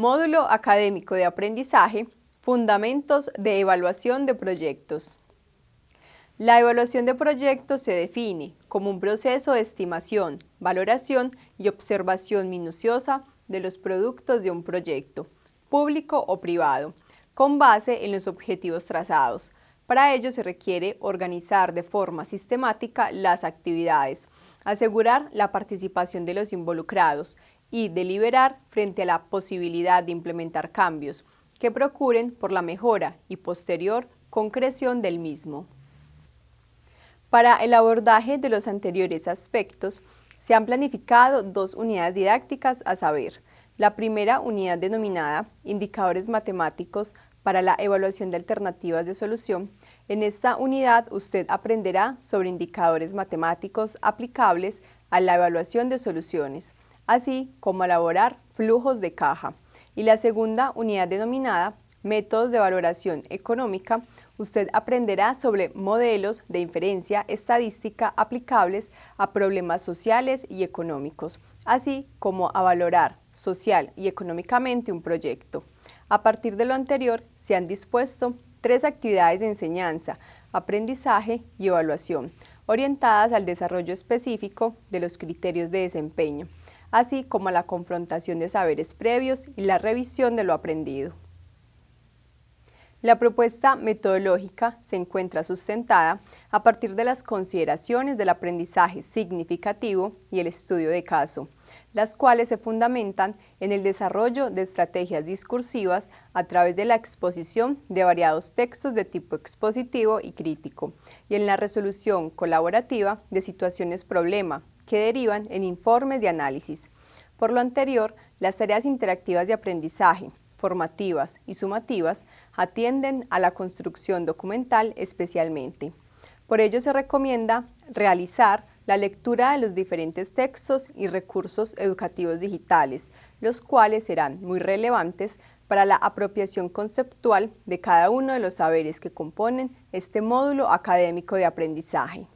Módulo Académico de Aprendizaje, Fundamentos de Evaluación de Proyectos. La evaluación de proyectos se define como un proceso de estimación, valoración y observación minuciosa de los productos de un proyecto, público o privado, con base en los objetivos trazados. Para ello se requiere organizar de forma sistemática las actividades, asegurar la participación de los involucrados y deliberar frente a la posibilidad de implementar cambios que procuren por la mejora y posterior concreción del mismo. Para el abordaje de los anteriores aspectos, se han planificado dos unidades didácticas a saber, la primera unidad denominada Indicadores Matemáticos para la evaluación de alternativas de solución. En esta unidad usted aprenderá sobre indicadores matemáticos aplicables a la evaluación de soluciones, así como elaborar flujos de caja. Y la segunda unidad denominada Métodos de Valoración Económica usted aprenderá sobre modelos de inferencia estadística aplicables a problemas sociales y económicos, así como a valorar social y económicamente un proyecto. A partir de lo anterior, se han dispuesto tres actividades de enseñanza, aprendizaje y evaluación, orientadas al desarrollo específico de los criterios de desempeño, así como la confrontación de saberes previos y la revisión de lo aprendido. La propuesta metodológica se encuentra sustentada a partir de las consideraciones del aprendizaje significativo y el estudio de caso, las cuales se fundamentan en el desarrollo de estrategias discursivas a través de la exposición de variados textos de tipo expositivo y crítico, y en la resolución colaborativa de situaciones problema que derivan en informes de análisis. Por lo anterior, las tareas interactivas de aprendizaje, formativas y sumativas atienden a la construcción documental especialmente. Por ello se recomienda realizar la lectura de los diferentes textos y recursos educativos digitales, los cuales serán muy relevantes para la apropiación conceptual de cada uno de los saberes que componen este módulo académico de aprendizaje.